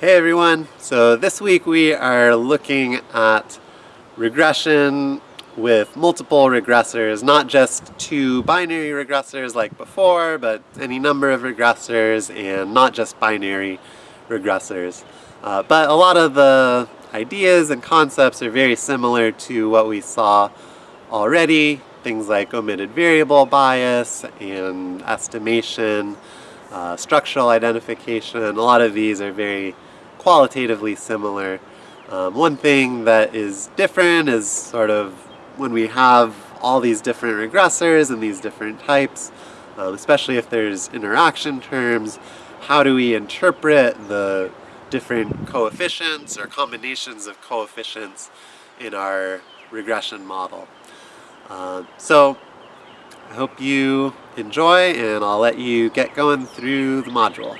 Hey everyone! So this week we are looking at regression with multiple regressors, not just two binary regressors like before, but any number of regressors and not just binary regressors. Uh, but a lot of the ideas and concepts are very similar to what we saw already, things like omitted variable bias and estimation, uh, structural identification, a lot of these are very qualitatively similar. Um, one thing that is different is sort of when we have all these different regressors and these different types, um, especially if there's interaction terms, how do we interpret the different coefficients or combinations of coefficients in our regression model. Uh, so I hope you enjoy and I'll let you get going through the module.